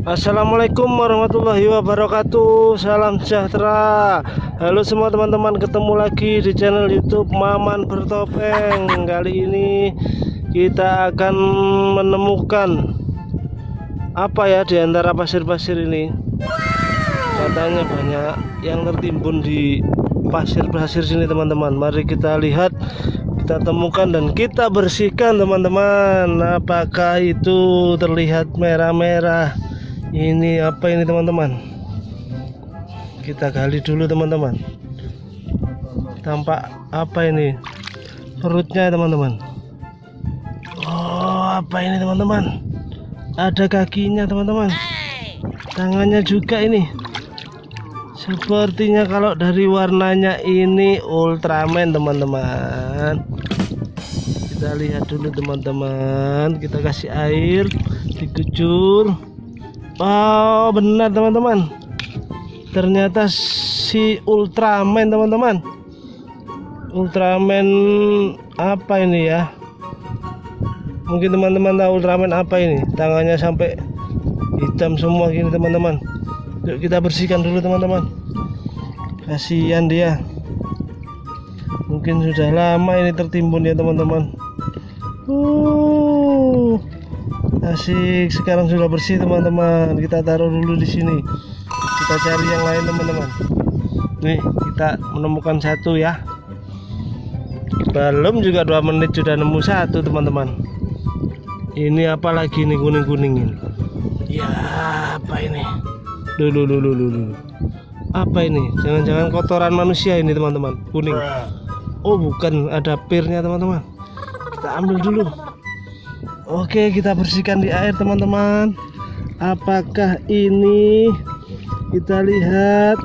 Assalamualaikum warahmatullahi wabarakatuh. Salam sejahtera. Halo semua teman-teman Ketemu lagi di channel youtube Maman Bertopeng. Kali ini kita akan menemukan Apa ya di antara pasir-pasir ini? Katanya banyak yang tertimbun di pasir-pasir sini teman-teman. Mari kita lihat kita temukan dan kita bersihkan teman-teman. Apakah itu terlihat merah-merah? Ini apa ini teman-teman? Kita gali dulu teman-teman. Tampak apa ini? Perutnya teman-teman. Oh apa ini teman-teman? Ada kakinya teman-teman. Tangannya juga ini sepertinya kalau dari warnanya ini Ultraman teman-teman. Kita lihat dulu teman-teman. Kita kasih air dikucur. Oh benar teman-teman. Ternyata si Ultraman teman-teman. Ultraman apa ini ya? Mungkin teman-teman tahu Ultraman apa ini? Tangannya sampai hitam semua gini teman-teman. Yuk kita bersihkan dulu teman-teman Kasihan dia. Mungkin sudah lama ini tertimbun ya teman-teman. Uh asik. Sekarang sudah bersih teman-teman. Kita taruh dulu di sini. Kita cari yang lain teman-teman. Nih kita menemukan satu ya. Belum juga dua menit sudah nemu satu teman-teman. Ini apa lagi nih kuning-kuning ini ya apa ini? Dulu dulu dulu apa ini? Jangan-jangan kotoran manusia ini teman-teman. Kuning. Oh bukan. Ada pirnya teman-teman. Kita ambil dulu. Oke kita bersihkan di air teman-teman. Apakah ini? Kita lihat.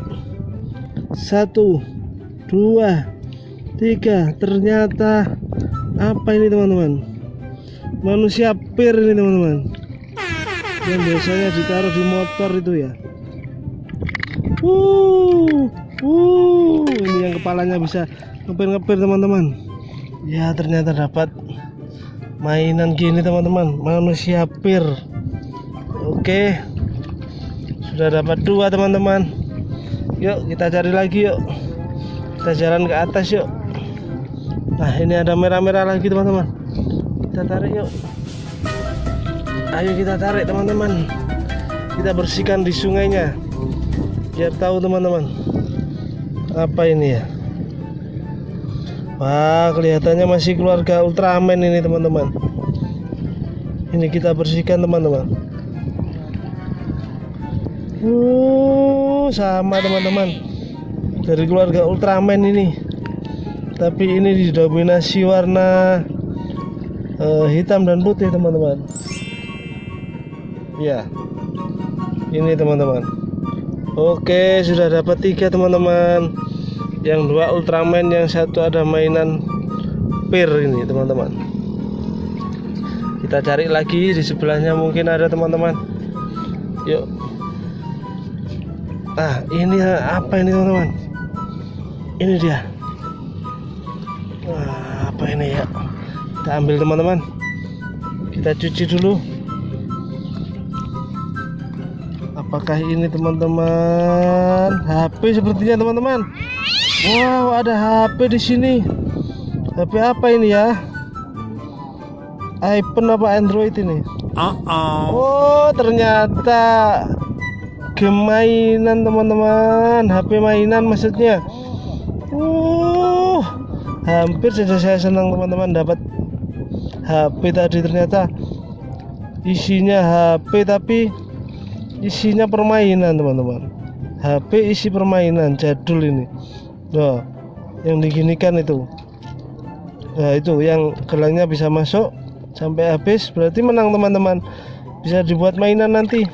Satu Dua Tiga. Ternyata Apa ini teman-teman? Manusia pir ini teman-teman. Yang biasanya ditaruh di motor itu ya Uh, uh, ini yang kepalanya bisa ngepir-ngepir teman-teman. Ya ternyata dapat mainan gini teman-teman. Manusia pir. Oke. Sudah dapat dua teman-teman. Yuk kita cari lagi yuk. Kita jalan ke atas yuk. Nah ini ada merah-merah lagi teman-teman. Kita tarik yuk. Ayo kita tarik teman-teman. Kita bersihkan di sungainya biar tahu teman-teman. Apa ini ya? Wah kelihatannya masih keluarga Ultraman ini teman-teman. Ini kita bersihkan teman-teman. Uh sama teman-teman. Dari keluarga Ultraman ini. Tapi ini didominasi warna uh, Hitam dan putih teman-teman. Ya Ini teman-teman Oke sudah dapat tiga teman-teman. Yang dua Ultraman. Yang satu ada mainan pir ini teman-teman. Kita cari lagi di sebelahnya mungkin ada teman-teman. Yuk. Ah ini apa ini teman-teman? Ini dia. Wah, apa ini ya? Kita ambil teman-teman. Kita cuci dulu apakah ini teman-teman HP sepertinya teman-teman Wow, ada HP di sini. HP apa ini ya? iPhone apa Android ini? Uh -oh. Oh, ternyata game mainan teman-teman. HP mainan maksudnya. Uh, hampir saja saya senang teman-teman dapat HP tadi ternyata isinya HP tapi isinya permainan teman-teman. HP isi permainan jadul ini. Nah, yang diginikan itu. Nah, itu yang gelangnya bisa masuk sampai habis berarti menang teman-teman. Bisa dibuat mainan nanti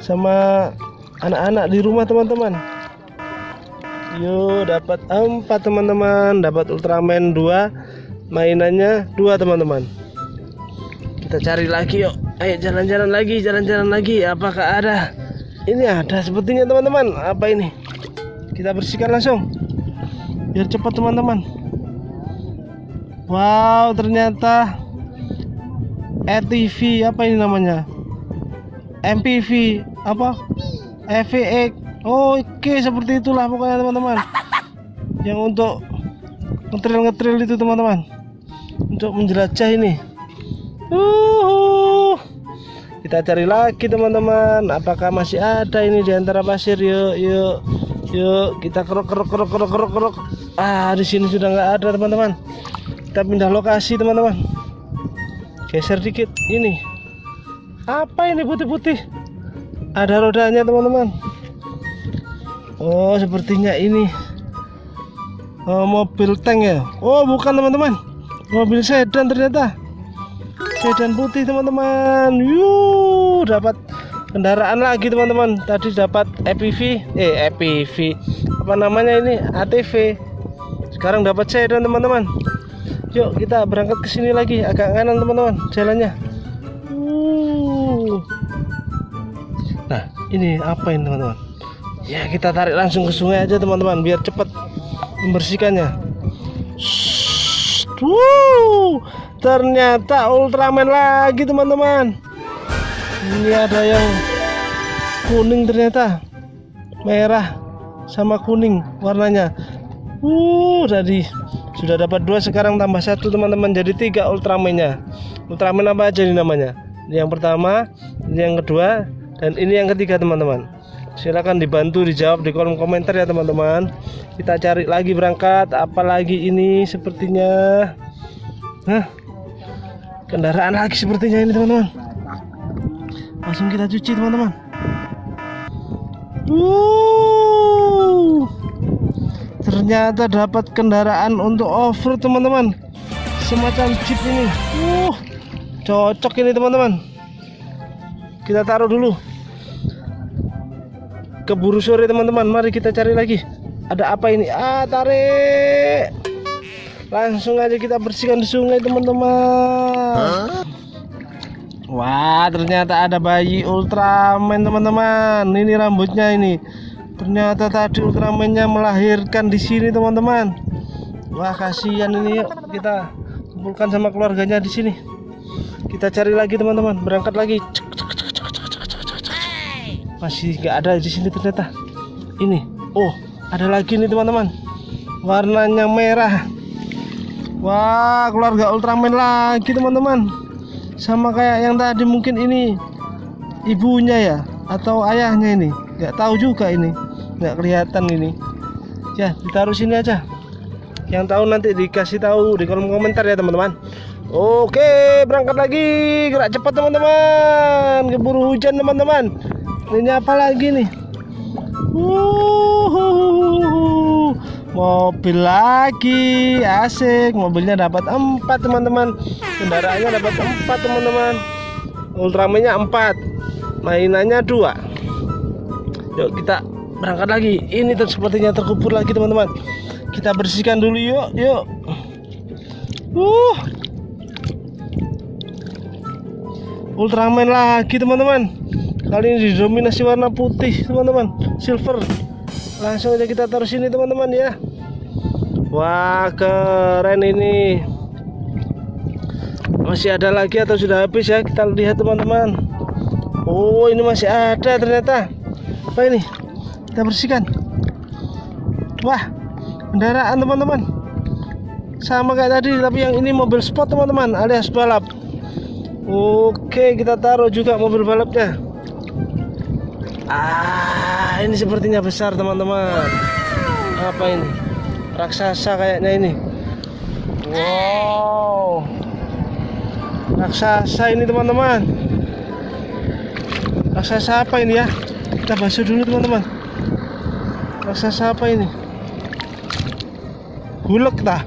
sama anak-anak di rumah teman-teman. Yuk, dapat empat teman-teman, dapat Ultraman 2, mainannya dua teman-teman. Kita cari lagi yuk. Ayo jalan-jalan lagi, jalan-jalan lagi. Apakah ada? Ini ada sepertinya teman-teman. Apa ini? Kita bersihkan langsung. Biar cepat teman-teman. Wow ternyata RTV apa ini namanya? MPV apa? FVX oke seperti itulah pokoknya teman-teman. Yang untuk ngetril ngetril itu teman-teman. Untuk menjelajah ini. Uh, kita cari lagi teman-teman. Apakah masih ada ini di antara pasir? Yuk yuk yuk. Kita kerok kerok kerok kerok kerok kerok ah di sini sudah nggak ada teman-teman. Kita pindah lokasi teman-teman. Geser dikit. Ini. Apa ini putih-putih? Ada rodanya teman-teman. Oh sepertinya ini oh, mobil tank ya. Oh bukan teman-teman. Mobil sedan ternyata sedan putih teman-teman. Yuk dapat kendaraan lagi teman-teman. Tadi dapat EPV eh EPV apa namanya ini? ATV sekarang dapat sedan teman-teman. Yuk kita berangkat ke sini lagi. Agak kanan teman-teman jalannya. Uh. nah ini apa ini teman-teman? Ya kita tarik langsung ke sungai aja teman-teman biar cepat membersihkannya. Wuh, ternyata Ultraman lagi teman-teman. Ini ada yang kuning ternyata, merah sama kuning warnanya. Uh, tadi sudah dapat dua sekarang tambah satu teman-teman jadi tiga Ultramannya. Ultraman apa aja ini namanya? Yang pertama, ini yang kedua, dan ini yang ketiga teman-teman silahkan dibantu dijawab di kolom komentar ya teman-teman kita cari lagi berangkat apalagi ini sepertinya Hah? Kendaraan lagi sepertinya ini teman-teman. Langsung kita cuci teman-teman. Ternyata dapat kendaraan untuk off-road teman-teman. Semacam jeep ini. Uh, cocok ini teman-teman. Kita taruh dulu. Keburu sore teman-teman. Mari kita cari lagi. Ada apa ini? Ah tarik langsung aja kita bersihkan di sungai teman-teman. Wah ternyata ada bayi Ultraman teman-teman. Ini rambutnya ini. Ternyata tadi Ultramannya melahirkan di sini teman-teman. Wah kasihan ini. Yuk kita kumpulkan sama keluarganya di sini. Kita cari lagi teman-teman. Berangkat lagi. Masih nggak ada di sini ternyata. Ini. Oh ada lagi nih teman-teman. Warnanya merah wah keluarga Ultraman lagi teman-teman. Sama kayak yang tadi mungkin ini ibunya ya atau ayahnya ini. Nggak tahu juga ini. Nggak kelihatan ini. Ya ditaruh sini aja. Yang tahu nanti dikasih tahu di kolom komentar ya teman-teman. Oke berangkat lagi. Gerak cepat teman-teman. Keburu hujan teman-teman. Ini apa lagi nih? Uh, mobil lagi asik. Mobilnya dapat empat teman-teman. Kendaraannya dapat empat teman-teman. Ultramanya empat mainannya dua. Yuk kita berangkat lagi. Ini ter sepertinya terkubur lagi teman-teman. Kita bersihkan dulu yuk yuk. Uh. Ultraman lagi teman-teman. Kali ini didominasi warna putih teman-teman. Silver. Langsung aja kita taruh sini teman-teman ya wah keren ini. Masih ada lagi atau sudah habis ya? Kita lihat teman-teman. Oh ini masih ada ternyata. Apa ini? Kita bersihkan. Wah kendaraan teman-teman. Sama kayak tadi tapi yang ini mobil sport teman-teman alias balap. Oke kita taruh juga mobil balapnya. Ah, ini sepertinya besar teman-teman. Apa ini? Raksasa kayaknya ini. Wow. Raksasa ini teman-teman. Raksasa apa ini ya? Kita basuh dulu teman-teman. Raksasa apa ini? Hulk tah?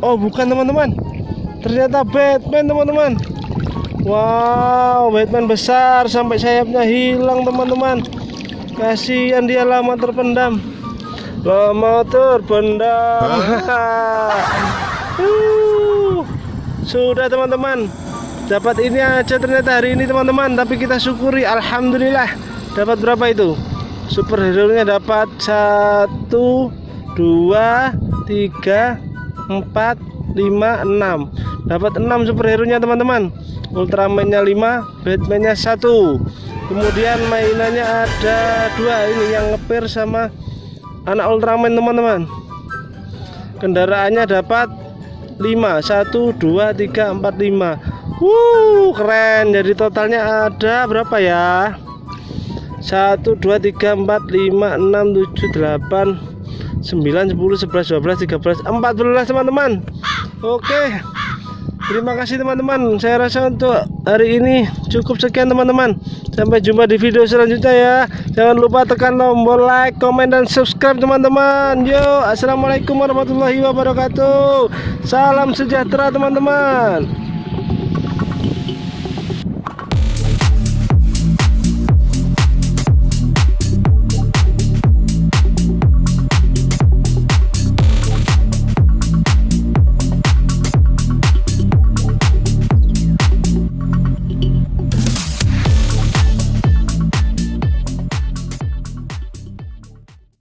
Oh, bukan teman-teman. Ternyata Batman teman-teman. Wow, Batman besar sampai sayapnya hilang teman-teman. Kasihan dia lama terpendam. Lama terpendam. uh, sudah teman-teman. Dapat ini aja ternyata hari ini teman-teman. Tapi kita syukuri, alhamdulillah. Dapat berapa itu? Superhero nya dapat satu, dua, tiga, empat, lima, enam. Dapat enam superhero nya teman-teman. Ultraman-nya 5 Batman-nya 1 kemudian mainannya ada dua ini yang ngepir sama anak Ultraman teman-teman. Kendaraannya dapat 5 1 2 3 4 5 Wuh keren. Jadi totalnya ada berapa ya? 1 2 3 4 5 6 7 8 9 10 11 12 13 14 teman-teman. Oke Terima kasih teman-teman. Saya rasa untuk hari ini cukup sekian teman-teman. Sampai jumpa di video selanjutnya ya. Jangan lupa tekan tombol like, komen, dan subscribe teman-teman. Yo, Assalamualaikum warahmatullahi wabarakatuh. Salam sejahtera teman-teman